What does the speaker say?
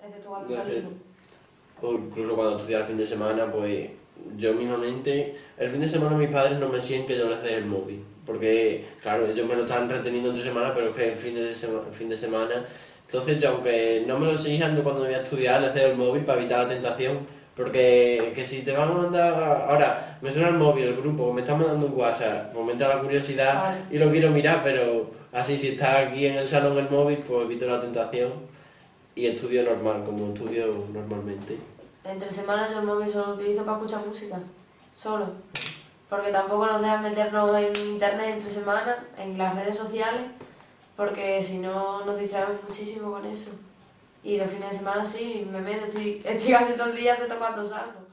Excepto cuando No salimos. O incluso cuando estudiaba el fin de semana, pues yo mismamente, el fin de semana mis padres no me siguen que yo les dé el móvil. Porque, claro, ellos me lo están reteniendo entre semana, pero es que el fin de, sema- el fin de semana. Entonces, yo aunque no me lo exijan, yo cuando voy a estudiar les doy el móvil para evitar la tentación. Porque que si te van a mandar. Ahora, me suena el móvil, el grupo, me están mandando un WhatsApp, fomenta la curiosidad Vale. y lo quiero mirar, pero así si está aquí en el salón el móvil, pues evito la tentación y estudio normal, como estudio normalmente. Entre semanas yo el móvil solo lo utilizo para escuchar música. Solo. Porque tampoco nos dejan meternos en internet entre semanas, en las redes sociales, porque si no nos distraemos muchísimo con eso. Y los fines de semana sí, me meto, estoy, estoy casi todo el día hasta cuando salgo.